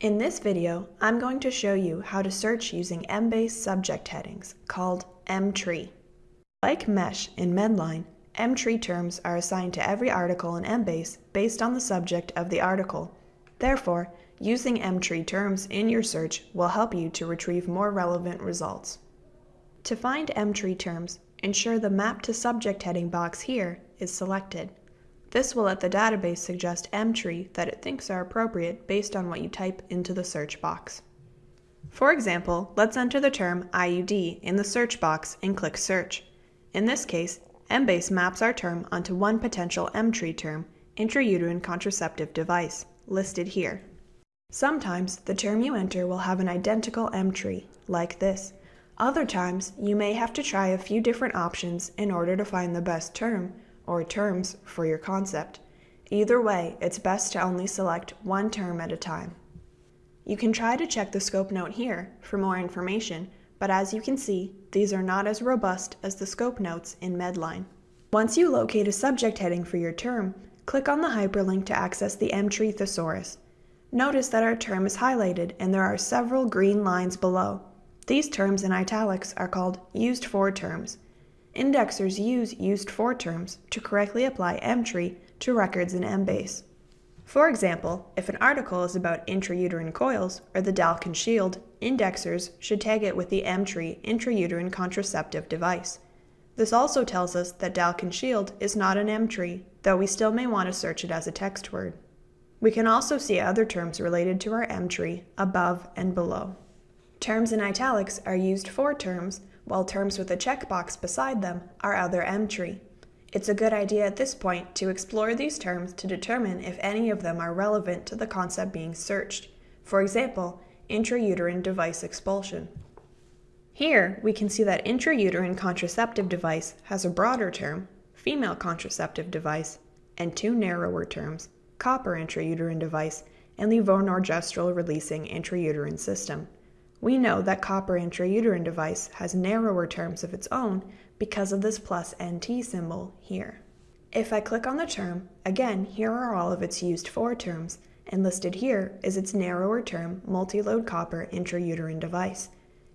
In this video, I'm going to show you how to search using Embase subject headings, called Emtree. Like Mesh in Medline, Emtree terms are assigned to every article in Embase based on the subject of the article. Therefore, using Emtree terms in your search will help you to retrieve more relevant results. To find Emtree terms, ensure the Map to Subject heading box here is selected. This will let the database suggest Emtree that it thinks are appropriate based on what you type into the search box. For example, let's enter the term IUD in the search box and click Search. In this case, Embase maps our term onto one potential Emtree term, intrauterine contraceptive device, listed here. Sometimes the term you enter will have an identical Emtree, like this. Other times, you may have to try a few different options in order to find the best term, or terms for your concept. Either way, it's best to only select one term at a time. You can try to check the scope note here for more information, but as you can see, these are not as robust as the scope notes in Medline. Once you locate a subject heading for your term, click on the hyperlink to access the Emtree thesaurus. Notice that our term is highlighted and there are several green lines below. These terms in italics are called used for terms. Indexers use used for terms to correctly apply Emtree to records in Embase. For example, if an article is about intrauterine coils or the Dalkon shield, indexers should tag it with the Emtree intrauterine contraceptive device. This also tells us that Dalkon shield is not an Emtree, though we still may want to search it as a text word. We can also see other terms related to our Emtree above and below. Terms in italics are used for terms while terms with a checkbox beside them are other Emtree. It's a good idea at this point to explore these terms to determine if any of them are relevant to the concept being searched. For example, intrauterine device expulsion. Here, we can see that intrauterine contraceptive device has a broader term, female contraceptive device, and two narrower terms, copper intrauterine device and levonorgestrel releasing intrauterine system. We know that copper intrauterine device has narrower terms of its own because of this plus NT symbol here. If I click on the term, again, here are all of its used for terms, and listed here is its narrower term multi-load copper intrauterine device.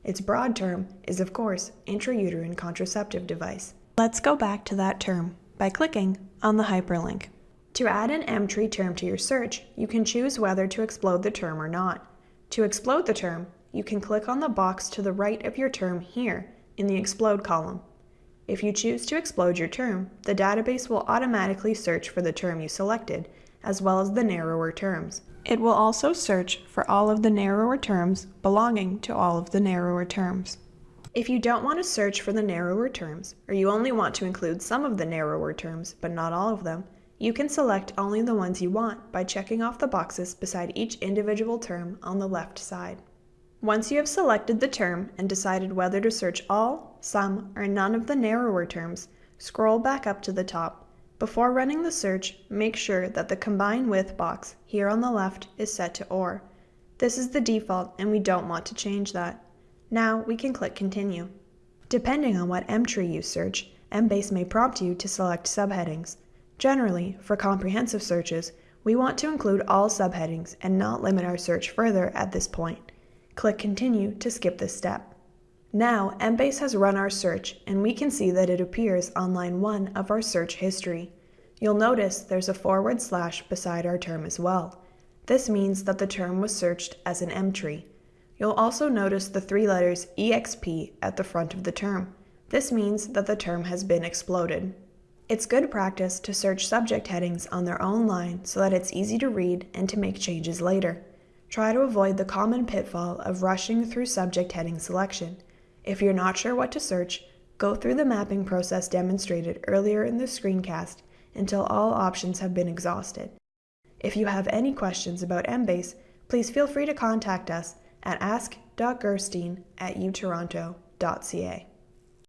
Its broad term is, of course, intrauterine contraceptive device. Let's go back to that term by clicking on the hyperlink. To add an Emtree term to your search, you can choose whether to explode the term or not. To explode the term, you can click on the box to the right of your term here in the Explode column. If you choose to explode your term, the database will automatically search for the term you selected, as well as the narrower terms. It will also search for all of the narrower terms belonging to all of the narrower terms. If you don't want to search for the narrower terms, or you only want to include some of the narrower terms but not all of them, you can select only the ones you want by checking off the boxes beside each individual term on the left side. Once you have selected the term and decided whether to search all, some, or none of the narrower terms, scroll back up to the top. Before running the search, make sure that the Combine With box here on the left is set to OR. This is the default and we don't want to change that. Now we can click Continue. Depending on what Emtree you search, Embase may prompt you to select subheadings. Generally, for comprehensive searches, we want to include all subheadings and not limit our search further at this point. Click Continue to skip this step. Now, Embase has run our search and we can see that it appears on line 1 of our search history. You'll notice there's a forward slash beside our term as well. This means that the term was searched as an Emtree. You'll also notice the three letters EXP at the front of the term. This means that the term has been exploded. It's good practice to search subject headings on their own line so that it's easy to read and to make changes later. Try to avoid the common pitfall of rushing through subject heading selection. If you're not sure what to search, go through the mapping process demonstrated earlier in the screencast until all options have been exhausted. If you have any questions about Embase, please feel free to contact us at ask.gerstein at utoronto.ca.